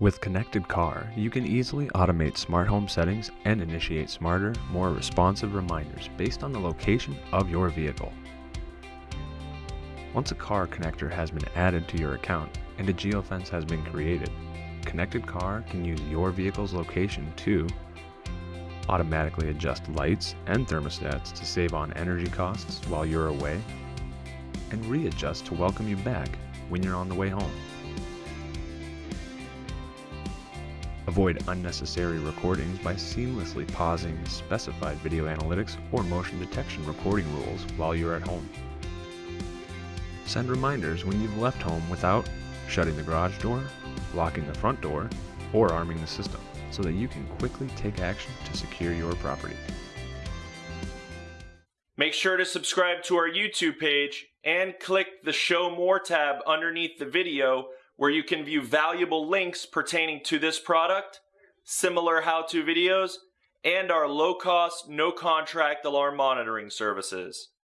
With Connected Car, you can easily automate smart home settings and initiate smarter, more responsive reminders based on the location of your vehicle. Once a car connector has been added to your account and a geofence has been created, Connected Car can use your vehicle's location to automatically adjust lights and thermostats to save on energy costs while you're away, and readjust to welcome you back when you're on the way home. Avoid unnecessary recordings by seamlessly pausing specified video analytics or motion detection recording rules while you're at home. Send reminders when you've left home without shutting the garage door, locking the front door, or arming the system so that you can quickly take action to secure your property. Make sure to subscribe to our YouTube page and click the Show More tab underneath the video where you can view valuable links pertaining to this product, similar how-to videos, and our low-cost, no-contract alarm monitoring services.